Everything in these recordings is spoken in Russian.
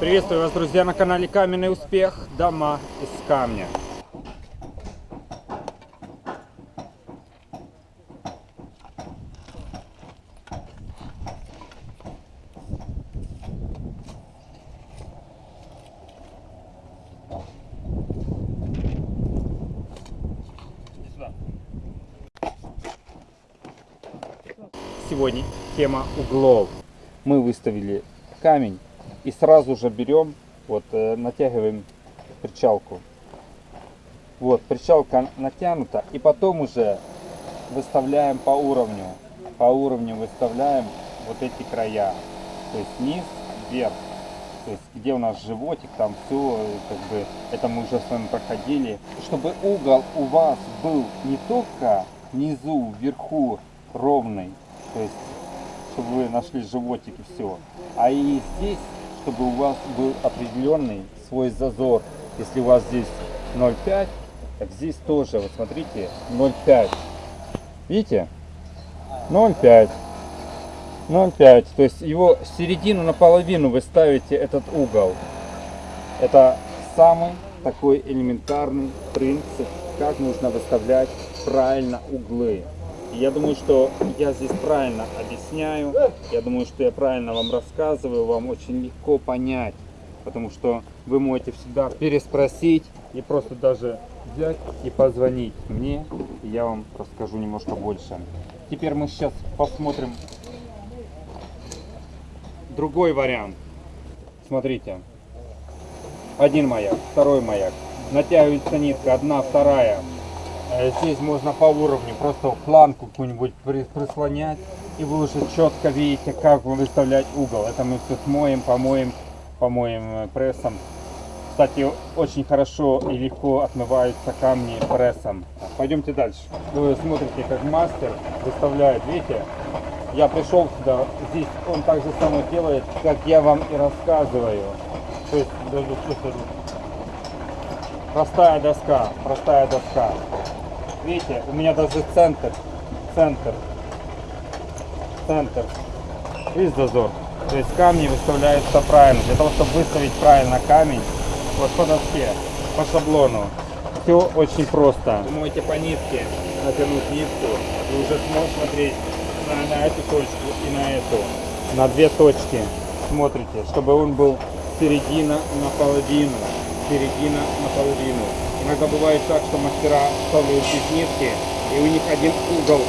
Приветствую вас, друзья, на канале Каменный Успех. Дома из камня. Сегодня тема углов. Мы выставили камень и сразу же берем, вот э, натягиваем причалку. Вот, причалка натянута, и потом уже выставляем по уровню. По уровню выставляем вот эти края. То есть низ, вверх. То есть где у нас животик, там все, как бы, это мы уже с вами проходили. Чтобы угол у вас был не только внизу, вверху ровный, то есть чтобы вы нашли животик и все, а и здесь, чтобы у вас был определенный свой зазор. Если у вас здесь 0,5, так здесь тоже, вот смотрите, 0,5. Видите? 0,5. 0,5. То есть его середину наполовину вы ставите этот угол. Это самый такой элементарный принцип, как нужно выставлять правильно углы. Я думаю, что я здесь правильно объясняю, я думаю, что я правильно вам рассказываю, вам очень легко понять, потому что вы можете всегда переспросить и просто даже взять и позвонить мне, и я вам расскажу немножко больше. Теперь мы сейчас посмотрим другой вариант. Смотрите, один маяк, второй маяк, натягивается нитка, одна, вторая, здесь можно по уровню просто планку какую-нибудь прислонять. И вы уже четко видите, как выставлять угол. Это мы все смоем, помоем, помоем э, прессом. Кстати, очень хорошо и легко отмываются камни прессом. Пойдемте дальше. Вы смотрите, как мастер выставляет. Видите, я пришел сюда, здесь он так же само делает, как я вам и рассказываю. То есть, простая доска, простая доска. Видите, у меня даже центр, центр, центр. Видите зазор? То есть камни выставляются правильно. Для того, чтобы выставить правильно камень, вот по доске, по шаблону. Все очень просто. Вы можете по нитке натянуть нитку и уже сможете смотреть на, на эту точку и на эту. На две точки смотрите, чтобы он был середина наполовину. Середина наполовину. Иногда бывает так, что мастера из нитки, и у них один угол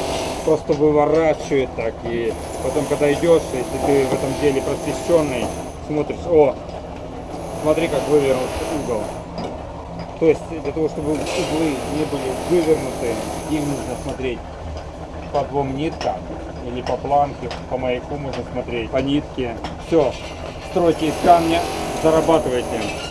просто выворачивает так. И потом, когда идешь, если ты в этом деле просвещенный, смотришь, о, смотри, как вывернут угол. То есть, для того, чтобы углы не были вывернуты, им нужно смотреть по двум ниткам или по планке, по маяку можно смотреть, по нитке. Все, стройте из камня, зарабатывайте.